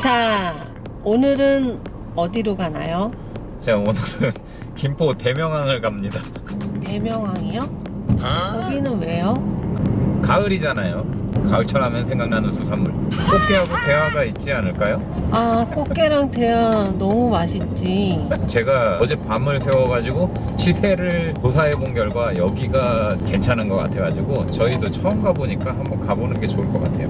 자, 오늘은 어디로 가나요? 자 오늘은 김포 대명항을 갑니다 대명항이요? 거기는 왜요? 가을이잖아요 가을철 하면 생각나는 수산물 꽃게하고 대하가 있지 않을까요? 아, 꽃게랑 대하 너무 맛있지. 제가 어제 밤을 새워가지고 시세를 조사해 본 결과 여기가 괜찮은 것 같아가지고 저희도 처음 가보니까 한번 가보는 게 좋을 것 같아요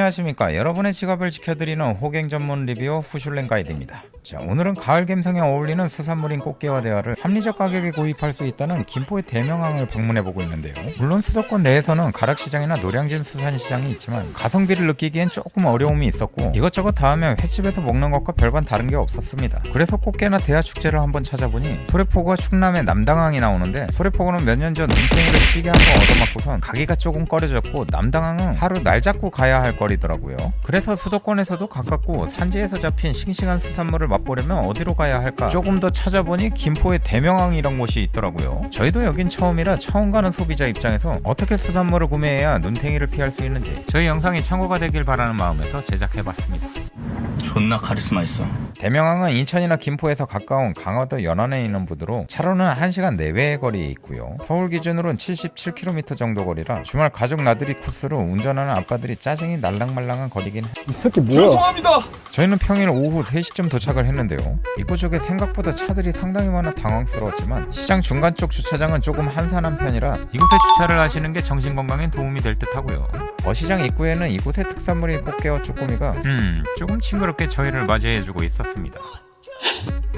안녕하십니까. 여러분의 지갑을 지켜드리는 호갱 전문 리뷰어 후슐랭 가이드입니다. 자 오늘은 가을 감성에 어울리는 수산물인 꽃게와 대하를 합리적 가격에 구입할 수 있다는 김포의 대명항을 방문해 보고 있는데요. 물론 수도권 내에서는 가락시장이나 노량진 수산시장이 있지만 가성비를 느끼기엔 조금 어려움이 있었고 이것저것 다 하면 횟집에서 먹는 것과 별반 다른 게 없었습니다. 그래서 꽃게나 대하 축제를 한번 찾아보니 소래포구와 충남의 남당항이 나오는데 소래포구는 몇 년 전 눈탱이를 시게 한 번 얻어맞고선 가기가 조금 꺼려졌고 남당항은 하루 날 잡고 가야 할 거리 더라고요. 그래서 수도권에서도 가깝고 산지에서 잡힌 싱싱한 수산물을 맛보려면 어디로 가야 할까? 조금 더 찾아보니 김포의 대명항이란 곳이 있더라고요. 저희도 여긴 처음이라 처음 가는 소비자 입장에서 어떻게 수산물을 구매해야 눈탱이를 피할 수 있는지 저희 영상이 참고가 되길 바라는 마음에서 제작해봤습니다 존나 카리스마 있어. 대명항은 인천이나 김포에서 가까운 강화도 연안에 있는 부두로 차로는 1시간 내외의 거리에 있고요. 서울 기준으로는 77km 정도 거리라 주말 가족 나들이 코스로 운전하는 아빠들이 짜증이 날랑말랑한 거리긴 해. 이 새끼 뭐야? 죄송합니다. 저희는 평일 오후 3시쯤 도착을 했는데요. 입구 쪽에 생각보다 차들이 상당히 많아 당황스러웠지만 시장 중간 쪽 주차장은 조금 한산한 편이라 이곳에 주차를 하시는 게 정신건강에 도움이 될 듯 하고요. 어시장 입구에는 이곳의 특산물인 꽃게와 쭈꾸미가 음 조금 징그 럽게 저희를 맞이해주고 있었습니다.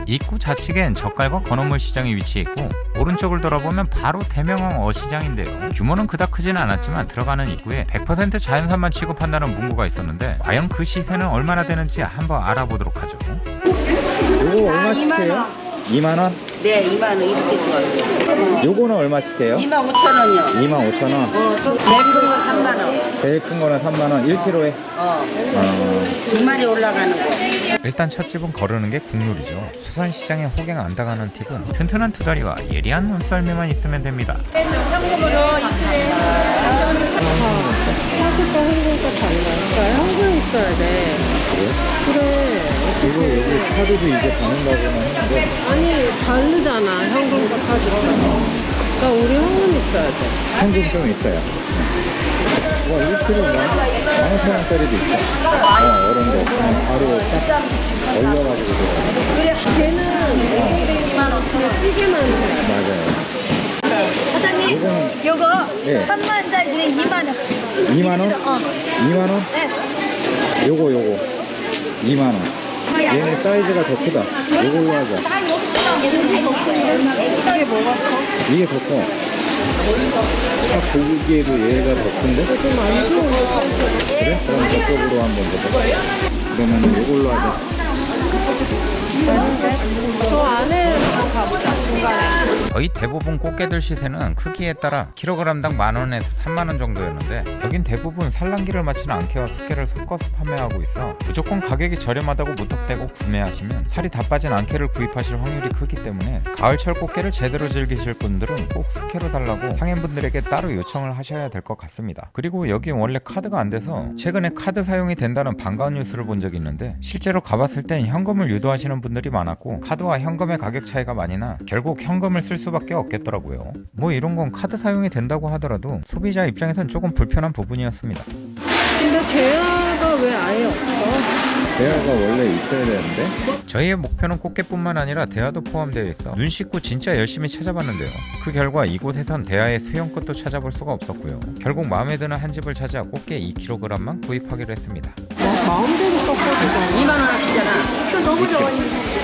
입구 좌측엔 젓갈과 건어물 시장이 위치했고 오른쪽을 돌아보면 바로 대명항 어시장인데요 규모는 그닥 크지는 않았지만 들어가는 입구에 100% 자연산만 취급한다는 문구가 있었는데 과연 그 시세는 얼마나 되는지 한번 알아보도록 하죠 이거 얼마씩 해요? 2만원? 네, 2만 원 이렇게 줘요. 요거는 얼마씩 해요? 2만 5천 원이요. 2만 5천원 어, 좀 제일 큰거 3만 원. 제일 큰 거는 3만원 1kg에 어, 어, 두 마리 올라가는 거. 일단 첫 집은 거르는 게 국룰이죠 수산시장에 호갱 안 당하는 팁은 튼튼한 두다리와 예리한 눈썰미만 있으면 됩니다 사실과 한국과 달라요. 한국에 있어야 돼. 그래. 그 리고 여기 카드도 이제 받는다고는 했는데 아니, 다르잖아. 현금과 카드가. 그러니까 우리 현금 있어야 돼. 현금 좀 있어요 와 1kg가 15,000원짜리도 있어 어 이런 거 그냥 바로 딱 얼려가지고 그래, 걔는 2만 원. 찌개만 해. 맞아요 사장님, 요거 네. 3만 달 중에 2만 원. 2만원? 어. 2만원? 네. 요거 요거 2만원 얘네 사이즈가 더 크다 요걸로 하자 이게 뭐가 이게 더 커. 딱 보기에도 얘가 더 큰데? 그래? 그럼 저쪽으로 한번 보자. 그러면 이걸로 하자. 저 안에 가보자, 중간에. 거의 대부분 꽃게들 시세는 크기에 따라 킬로그램당 만원에서 3만원 정도였는데 여긴 대부분 산란기를 마치는 안개와 숙개를 섞어서 판매하고 있어 무조건 가격이 저렴하다고 무턱대고 구매하시면 살이 다 빠진 안개를 구입하실 확률이 크기 때문에 가을철 꽃게를 제대로 즐기실 분들은 꼭 숙회로 달라고 상인분들에게 따로 요청을 하셔야 될 것 같습니다 그리고 여기 원래 카드가 안 돼서 최근에 카드 사용이 된다는 반가운 뉴스를 본 적이 있는데 실제로 가봤을 땐 현금을 유도하시는 분들이 많았고 카드와 현금의 가격 차이가 많이 나 결국 현금을 쓸 수밖에 없겠더라고요. 뭐 이런 건 카드 사용이 된다고 하더라도 소비자 입장에선 조금 불편한 부분이었습니다. 근데 대화가 왜 아예 없어? 대화가 원래 있어야 되는데? 저희의 목표는 꽃게뿐만 아니라 대하도 포함되어 있어 눈 씻고 진짜 열심히 찾아봤는데요. 그 결과 이곳에선 대하의 수염 끝도 찾아볼 수가 없었고요. 결국 마음에 드는 한 집을 찾아 꽃게 2kg만 구입하기로 했습니다 마- 마음대로 꺾어주잖아. 2만 원어치잖아. 이거 너무 좋아요.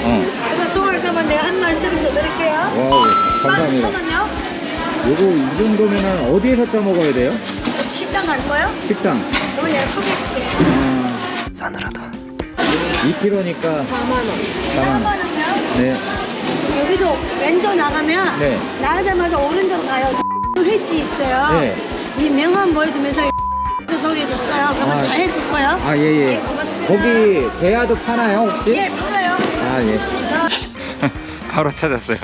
어. 이거 소울 그러면 내가 한 마리 세분더 드릴게요. wow, 감사합니다. 15,000원요? 요거 이 정도면은 어디에서 쪄 먹어야 돼요? 식당 갈 거예요? 식당. 그러면 내가 소개해줄게. 아, 싸늘하다. 2kg니까 4만 원. 4만 원. 4만원요? 네. 여기서 왼쪽 나가면 네. 나가자마자 오른쪽 가요. 회지 있어요. 네. 이 명함 보여주면서 소개해줬어요. 그러면 아. 잘 해줄 거예요. 아, 예, 예. 네, 고맙습니다. 거기 대하도 파나요, 혹시? 예, 팔아요. 아, 예. 바로 찾았어요.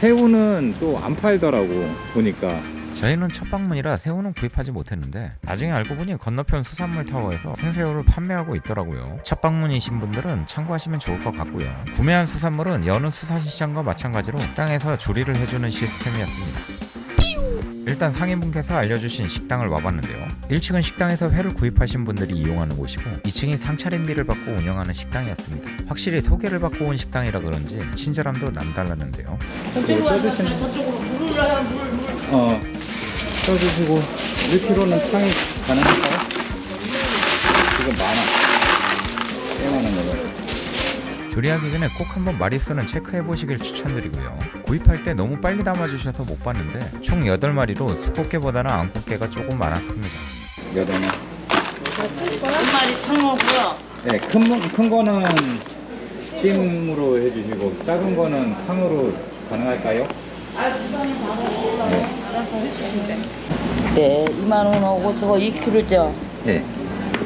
새우는 또 안 팔더라고, 보니까. 저희는 첫 방문이라 새우는 구입하지 못했는데 나중에 알고 보니 건너편 수산물 타워에서 생새우를 판매하고 있더라고요. 첫 방문이신 분들은 참고하시면 좋을 것 같고요. 구매한 수산물은 여느 수산시장과 마찬가지로 땅에서 조리를 해주는 시스템이었습니다. 일단 상인분께서 알려주신 식당을 와봤는데요. 1층은 식당에서 회를 구입하신 분들이 이용하는 곳이고 2층이 상차림비를 받고 운영하는 식당이었습니다. 확실히 소개를 받고 온 식당이라 그런지 친절함도 남달랐는데요. 이거 떠주시면 어 떠주시고 1kg는 탕이 가능할까요? 지금 많아 꽤 많은 거요 조리하기 전에 꼭 한번 마리수는 체크해 보시길 추천드리고요. 구입할 때 너무 빨리 담아주셔서 못 봤는데 총 8마리로 수꽃게보다는 암꽃게가 조금 많았습니다. 여덟 개한 마리 탕어고요. 네, 큰, 거- 큰 거는 찜으로 해주시고 작은 거는 탕으로 가능할까요? 네, 2만 원하고 저거 2kg죠. 네.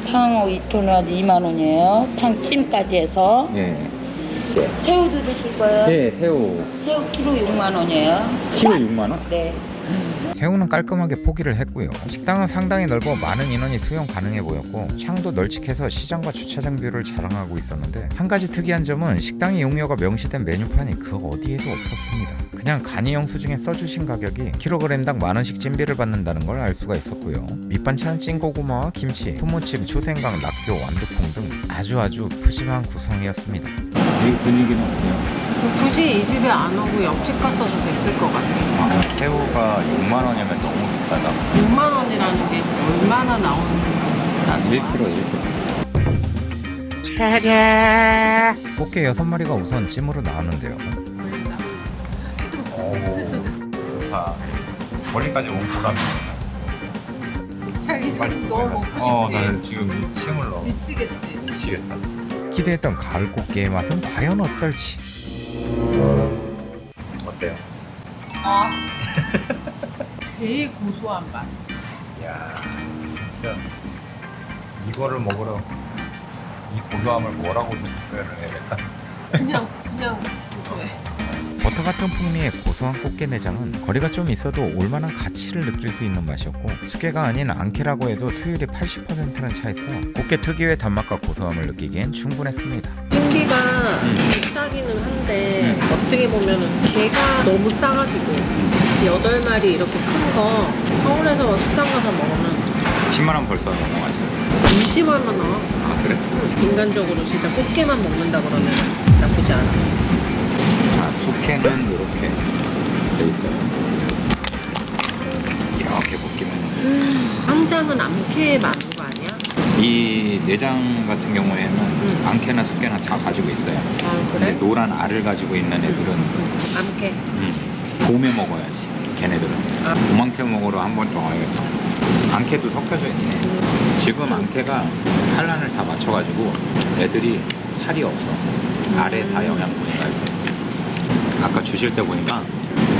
탕하고 2kg라도 2만 원이에요. 탕 찜까지 해서. 네. 새우도 드실 거예요? 네, 새우 새우 키로 6만 원이에요. 키로 6만 원? 네. 새우는 깔끔하게 포기를 했고요. 식당은 상당히 넓어 많은 인원이 수용 가능해 보였고 창도 널찍해서 시장과 주차장 view를 자랑하고 있었는데 한 가지 특이한 점은 식당 이용료가 명시된 메뉴판이 그 어디에도 없었습니다. 그냥 간이 영수증에 써주신 가격이 킬로그램당 만 원씩 찜비를 받는다는 걸 알 수가 있었고요. 밑반찬은 찐고구마와 김치, 소무침, 초생강, 낙교, 완두콩 등 아주 아주 푸짐한 구성이었습니다. 이 분위기는 어때요? 굳이 이 집에 안 오고 옆집 갔어도 됐을 것 같아. 새우가 6만 원이면 너무 비싸다 6만 원이라는 게 얼마나 나오는 1kg 1kg 꽃게 6마리가 우선 찜으로 나왔는데요. 좋다 머리까지 온 보람이 자기 지금 너무 먹고 싶지? 어, 나 지금 침을 넣어 미치겠지? 미치겠다 기대했던 가을 꽃게의 맛은 과연 어떨지. 어때요? 아 제일 고소한 맛 이야 진짜 이거를 먹으러 이 고소함을 뭐라고 표현을 해야 될까? 그냥 그냥 고소해 버터 같은 풍미의 고소한 꽃게 내장은 거리가 좀 있어도 올만한 가치를 느낄 수 있는 맛이었고 수개가 아닌 앙케라고 해도 수율이 80%는 차있어 꽃게 특유의 단맛과 고소함을 느끼기엔 충분했습니다. 찜비가 비싸기는 한데 어떻게 보면은 개가 너무 싸가지고 여덟 마리 이렇게 큰 거 서울에서 식당 가서 먹으면 10만 원 벌써 넘어가죠 20 얼마 나와? 아 그래? 인간적으로 진짜 꽃게만 먹는다 그러면 나쁘지 않아. 아 숙회는 이렇게 돼 있어요 이렇게 볶이면 쌈장은 암캐 많은 거 아니야? 이 내장 같은 경우에는 음. 앙캐나 숙회나 다 가지고 있어요 아 그래? 노란 알을 가지고 있는 애들은 음, 암캐. 음, 봄에 먹어야지 걔네들은 아. 봄앙캐 먹으러 한 번더 와야겠다 앙캐도 섞여져 있네 지금 앙캐가 산란을 다 맞춰가지고 애들이 살이 없어 알에 다 영양분이 가 있어 아까 주실 때 보니까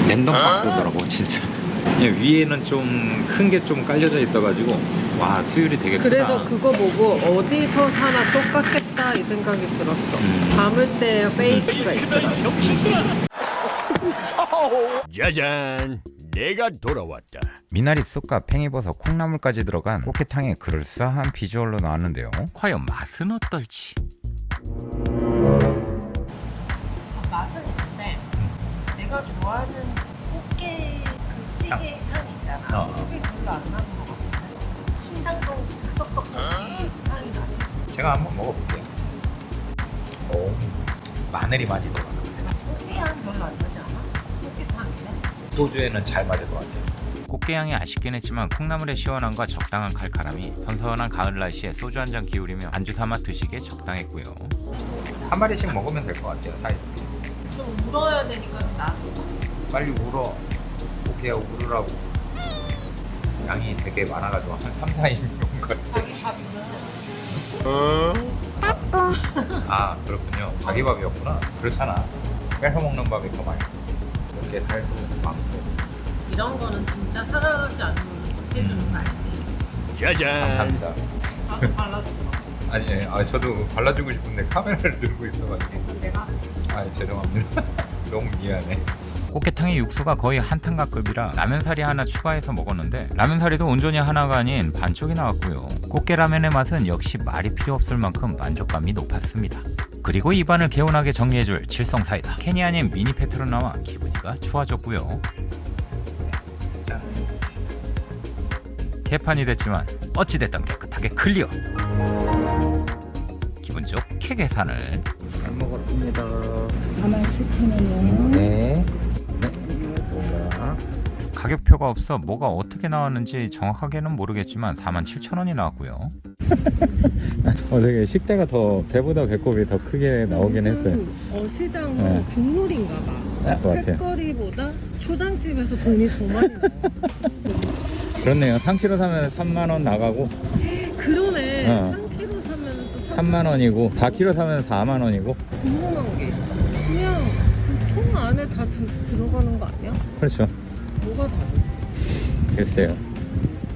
랜덤 박스더라고 진짜 그냥 위에는 좀 큰 게 좀 깔려져 있어가지고 와 수율이 되게 크다 그래서 그거 보고 어디서 사나 똑같겠다 이 생각이 들었어. 음. 담을 때 페이크가 있더라. 짜잔 내가 돌아왔다 미나리 쑥과 팽이버섯, 콩나물까지 들어간 꽃게탕의 그럴싸한 비주얼로 나왔는데요. 과연 맛은 어떨지? 내가 좋아하는 꽃게 그 찌개 향 있잖아. 어. 그게 별로 안 나는 것 같은데 신당동 즉석떡볶이 향이 나지. 제가 한번 먹어볼게요. 오, 마늘이 많이 들어가서 그래. 꽃게 향 별로 안 나지 않아? 꽃게탕이네. 소주에는 잘 맞을 것 같아요. 꽃게향이 아쉽긴 했지만 콩나물의 시원함과 적당한 칼칼함이 선선한 가을 날씨에 소주 한 잔 기울이며 안주 삼아 드시기에 적당했고요. 한 마리씩 먹으면 될 것 같아요 사이좋게 좀 울어야 되니까 나도 빨리 울어. 고기야 울으라고. 양이 되게 많아가지고 한 3, 4인용 같아 자기 밥이면 아 그렇군요. 자기 밥이었구나. 그렇잖아. 뺏어 먹는 밥이 더 맛있어 이렇게 살도 많고. 이런 거는 진짜 사랑하지 않으면 못해주는 음. 거 알지? 짜잔. 감사합니다. 나도 발라줘 아니 아, 저도 발라주고 싶은데 카메라를 들고 있어가지고. 내가 아 죄송합니다 너무 미안해 꽃게탕의 육수가 거의 한탕가급이라 라면사리 하나 추가해서 먹었는데 라면사리도 온전히 하나가 아닌 반쪽이 나왔고요. 꽃게라면의 맛은 역시 말이 필요 없을 만큼 만족감이 높았습니다. 그리고 입안을 개운하게 정리해줄 칠성사이다. 캔이 아닌 미니 페트로 나와 기분이가 좋아졌고요. 개판이 됐지만 어찌됐든 깨끗하게 클리어. 기분 좋게 계산을. 잘 먹었습니다. 47,000원이요. 네. 가격표가 없어 뭐가 어떻게 나왔는지 정확하게는 모르겠지만 47,000원이 나왔고요. 어, 되게 식대가 더 배보다 배꼽이 더 크게 나오긴 했어요. 어, 시장은 네. 국룰인가 봐. 네. 횟거리보다 초장집에서 돈이 더 많이. 그렇네요. 3kg 사면 3만 원 나가고 그러네. 어. 3kg 사면 또 3만 원이고 4kg 사면 4만 원이고 궁금한 게 그냥 그통 안에 다 들- 들어가는 거 아니야? 그렇죠. 뭐가 다르지? 글쎄요.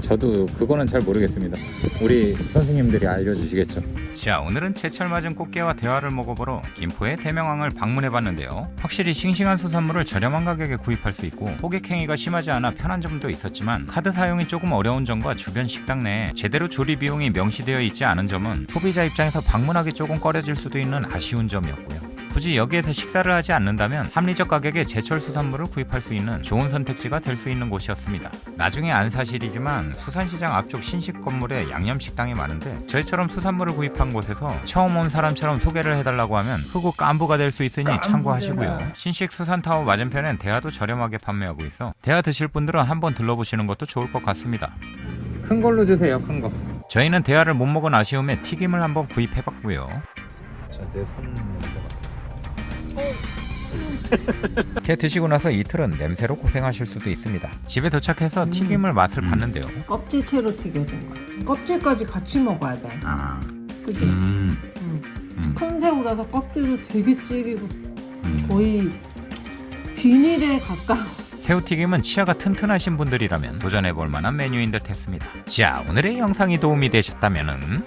저도 그거는 잘 모르겠습니다. 우리 선생님들이 알려주시겠죠. 자, 오늘은 제철 맞은 꽃게와 대화를 먹어보러 김포의 대명항을 방문해봤는데요. 확실히 싱싱한 수산물을 저렴한 가격에 구입할 수 있고 호객행위가 심하지 않아 편한 점도 있었지만 카드 사용이 조금 어려운 점과 주변 식당 내에 제대로 조리 비용이 명시되어 있지 않은 점은 소비자 입장에서 방문하기 조금 꺼려질 수도 있는 아쉬운 점이었고요. 굳이 여기에서 식사를 하지 않는다면 합리적 가격에 제철 수산물을 구입할 수 있는 좋은 선택지가 될 수 있는 곳이었습니다. 나중에 안 사실이지만 수산시장 앞쪽 신식 건물에 양념식당이 많은데 저희처럼 수산물을 구입한 곳에서 처음 온 사람처럼 소개를 해달라고 하면 흑우 깐부가 될 수 있으니 참고하시고요. 신식 수산타워 맞은편엔 대하도 저렴하게 판매하고 있어 대하 드실 분들은 한번 들러보시는 것도 좋을 것 같습니다. 큰 걸로 주세요, 큰 거. 저희는 대하를 못 먹은 아쉬움에 튀김을 한번 구입해봤고요. 내손 이렇게 드시고 나서 이틀은 냄새로 고생하실 수도 있습니다. 집에 도착해서 튀김을 맛을 봤는데요. 껍질채로 튀겨진 거야. 껍질까지 같이 먹어야 돼. 아, 그지? 음, 음. 큰 새우라서 껍질도 되게 질기고 음. 거의 비닐에 가까워. 새우튀김은 치아가 튼튼하신 분들이라면 도전해볼 만한 메뉴인 듯 했습니다. 자, 오늘의 영상이 도움이 되셨다면